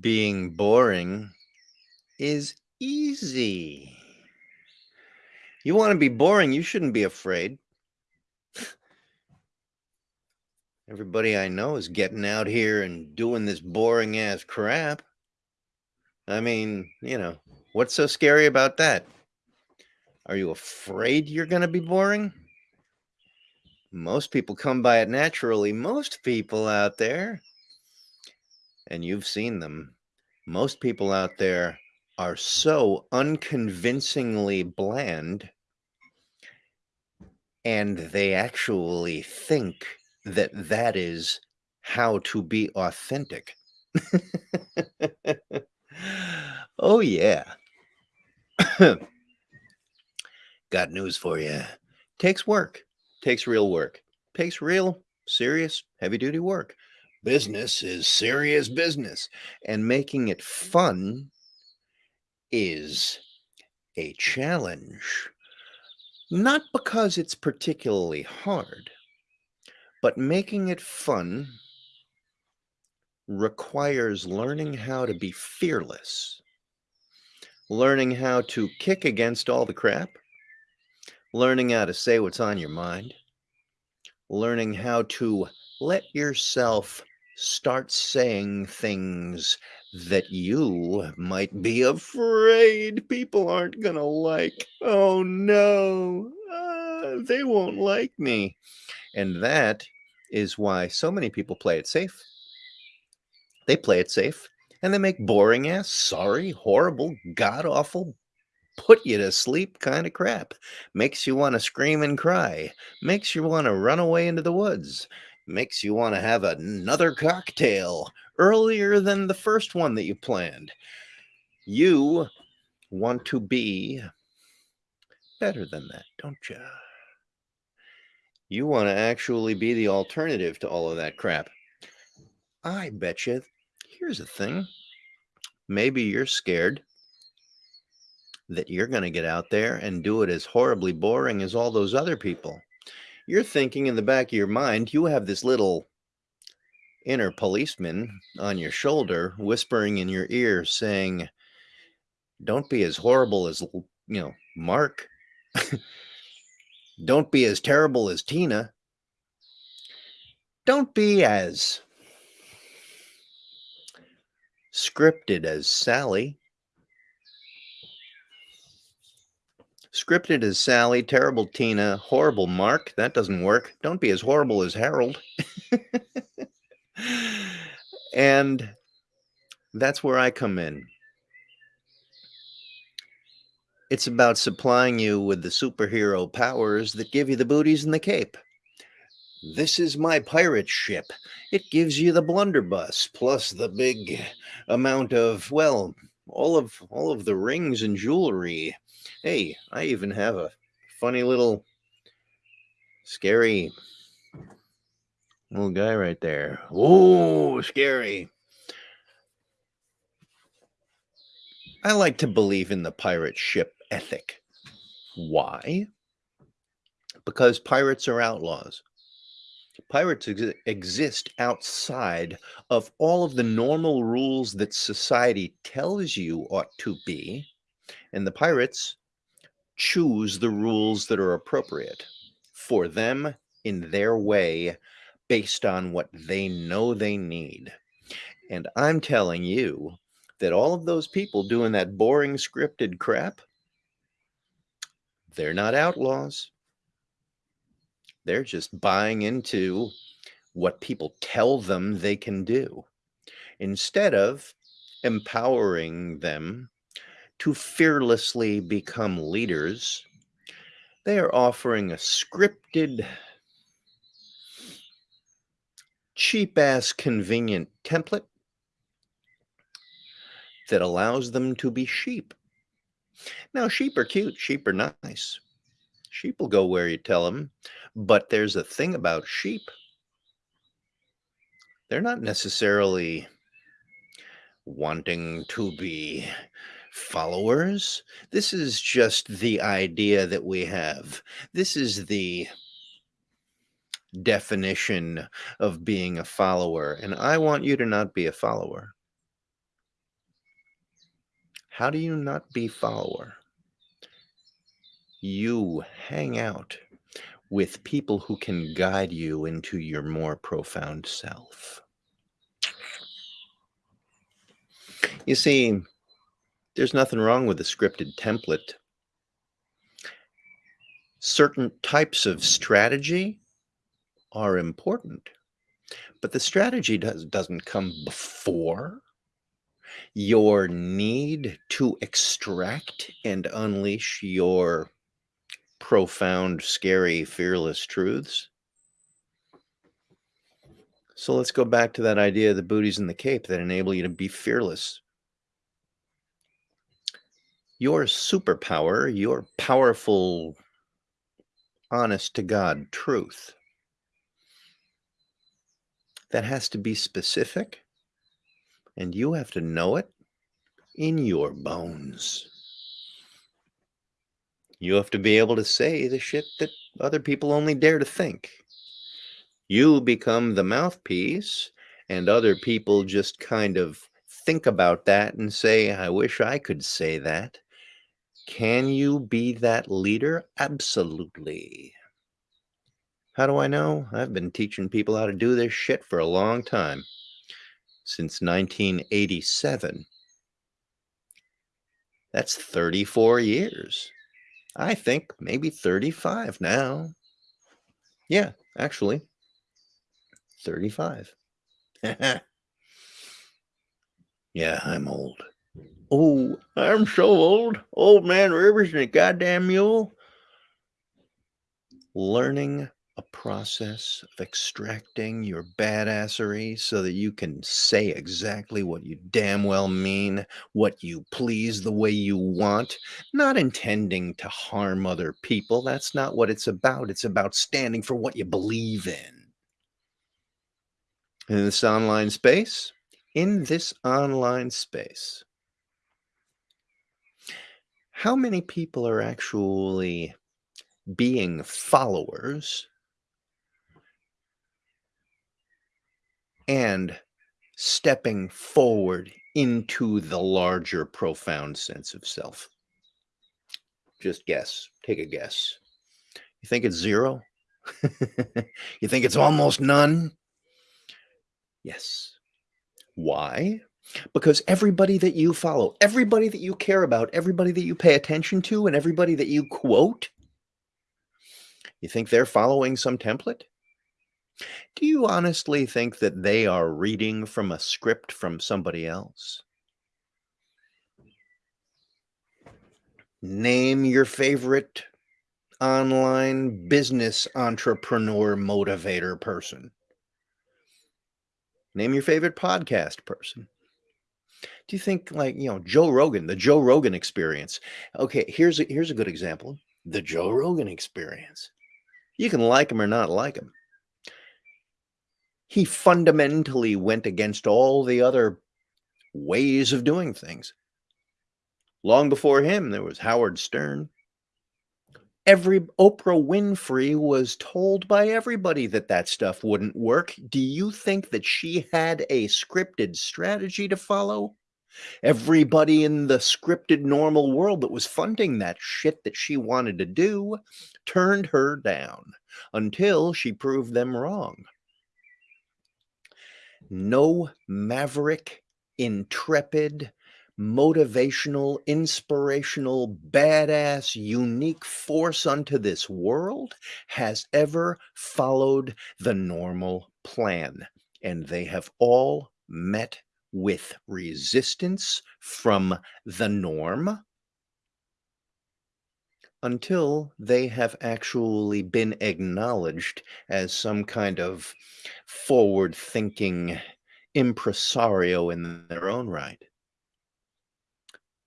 Being boring is easy. You want to be boring, you shouldn't be afraid. Everybody I know is getting out here and doing this boring ass crap. I mean, you know, what's so scary about that? Are you afraid you're going to be boring? Most people come by it naturally. Most people out there and you've seen them. Most people out there are so unconvincingly bland and they actually think that that is how to be authentic. oh, yeah. Got news for you. Takes work. Takes real work. Takes real, serious, heavy duty work. Business is serious business, and making it fun is a challenge. Not because it's particularly hard, but making it fun requires learning how to be fearless, learning how to kick against all the crap, learning how to say what's on your mind, learning how to let yourself start saying things that you might be afraid people aren't going to like. Oh no, uh, they won't like me. And that is why so many people play it safe. They play it safe and they make boring ass, sorry, horrible, god awful, put you to sleep kind of crap. Makes you want to scream and cry. Makes you want to run away into the woods makes you want to have another cocktail earlier than the first one that you planned. You want to be better than that, don't you? You want to actually be the alternative to all of that crap. I bet you. Here's the thing. Maybe you're scared that you're going to get out there and do it as horribly boring as all those other people you're thinking in the back of your mind, you have this little inner policeman on your shoulder whispering in your ear saying, don't be as horrible as, you know, Mark. don't be as terrible as Tina. Don't be as scripted as Sally. Scripted as Sally, terrible Tina, horrible Mark. That doesn't work. Don't be as horrible as Harold. and that's where I come in. It's about supplying you with the superhero powers that give you the booties and the cape. This is my pirate ship. It gives you the blunderbuss plus the big amount of, well, all of all of the rings and jewelry Hey, I even have a funny little scary little guy right there. Oh, scary. I like to believe in the pirate ship ethic. Why? Because pirates are outlaws. Pirates ex exist outside of all of the normal rules that society tells you ought to be. And the pirates choose the rules that are appropriate for them in their way based on what they know they need. And I'm telling you that all of those people doing that boring scripted crap, they're not outlaws. They're just buying into what people tell them they can do instead of empowering them to fearlessly become leaders, they are offering a scripted, cheap ass convenient template that allows them to be sheep. Now, sheep are cute, sheep are nice. Sheep will go where you tell them, but there's a thing about sheep. They're not necessarily wanting to be followers. This is just the idea that we have. This is the definition of being a follower. And I want you to not be a follower. How do you not be follower? You hang out with people who can guide you into your more profound self. You see, there's nothing wrong with a scripted template. Certain types of strategy are important, but the strategy does, doesn't come before your need to extract and unleash your profound, scary, fearless truths. So let's go back to that idea of the booties and the cape that enable you to be fearless. Your superpower, your powerful, honest to God truth, that has to be specific, and you have to know it in your bones. You have to be able to say the shit that other people only dare to think. You become the mouthpiece, and other people just kind of think about that and say, I wish I could say that. Can you be that leader? Absolutely. How do I know? I've been teaching people how to do this shit for a long time. Since 1987. That's 34 years. I think maybe 35 now. Yeah, actually, 35. yeah, I'm old. Oh, I'm so old. Old man Rivers and a goddamn mule. Learning a process of extracting your badassery so that you can say exactly what you damn well mean, what you please the way you want, not intending to harm other people. That's not what it's about. It's about standing for what you believe in. In this online space, in this online space, how many people are actually being followers and stepping forward into the larger, profound sense of self? Just guess. Take a guess. You think it's zero? you think it's almost none? Yes. Why? Because everybody that you follow, everybody that you care about, everybody that you pay attention to, and everybody that you quote, you think they're following some template? Do you honestly think that they are reading from a script from somebody else? Name your favorite online business entrepreneur motivator person. Name your favorite podcast person. Do you think like, you know, Joe Rogan, the Joe Rogan experience? Okay, here's a, here's a good example. The Joe Rogan experience. You can like him or not like him he fundamentally went against all the other ways of doing things. Long before him, there was Howard Stern. Every Oprah Winfrey was told by everybody that that stuff wouldn't work. Do you think that she had a scripted strategy to follow? Everybody in the scripted normal world that was funding that shit that she wanted to do turned her down until she proved them wrong no maverick, intrepid, motivational, inspirational, badass, unique force unto this world has ever followed the normal plan. And they have all met with resistance from the norm until they have actually been acknowledged as some kind of forward thinking impresario in their own right.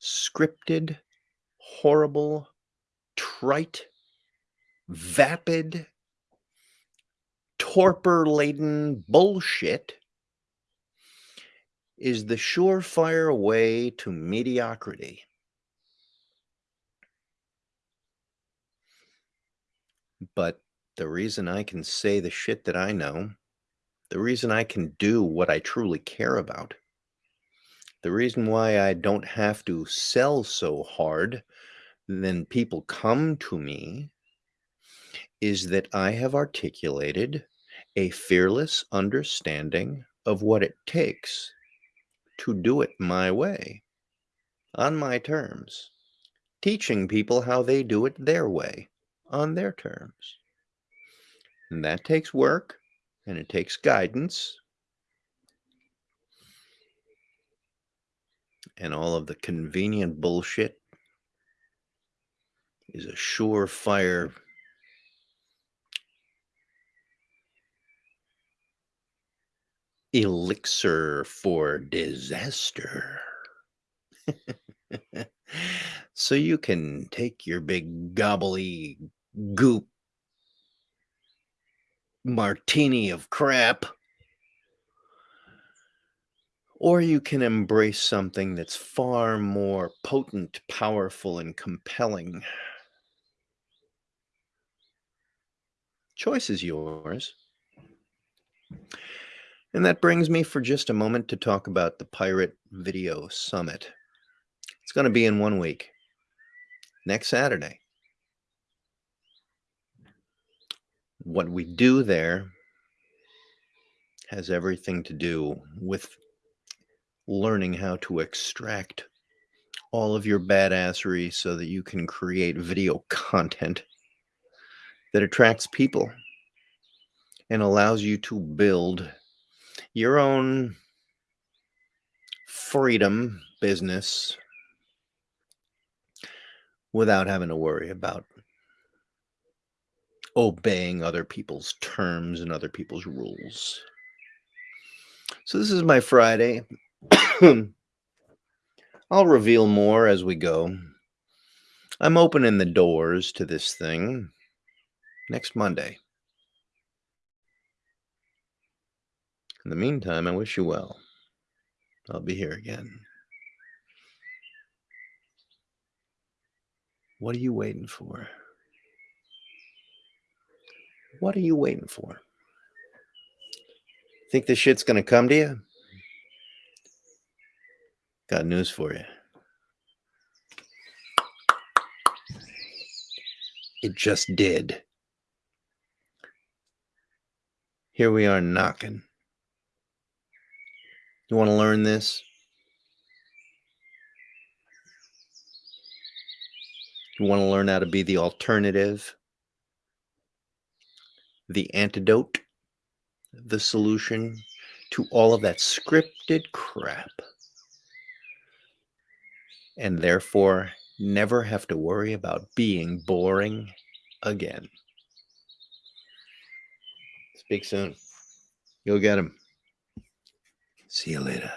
Scripted, horrible, trite, vapid, torpor laden bullshit is the surefire way to mediocrity. But the reason I can say the shit that I know, the reason I can do what I truly care about The reason why I don't have to sell so hard, then people come to me is that I have articulated a fearless understanding of what it takes to do it my way, on my terms, teaching people how they do it their way, on their terms. And that takes work and it takes guidance and all of the convenient bullshit is a surefire elixir for disaster. so you can take your big gobbly goop martini of crap or you can embrace something that's far more potent, powerful, and compelling. Choice is yours. And that brings me for just a moment to talk about the Pirate Video Summit. It's going to be in one week, next Saturday. What we do there has everything to do with learning how to extract all of your badassery so that you can create video content that attracts people and allows you to build your own freedom business without having to worry about obeying other people's terms and other people's rules. So this is my Friday. I'll reveal more as we go. I'm opening the doors to this thing next Monday. In the meantime, I wish you well. I'll be here again. What are you waiting for? What are you waiting for? Think this shit's going to come to you? Got news for you. It just did. Here we are knocking. You want to learn this? You want to learn how to be the alternative, the antidote, the solution to all of that scripted crap and therefore never have to worry about being boring again. Speak soon. Go get him. See you later.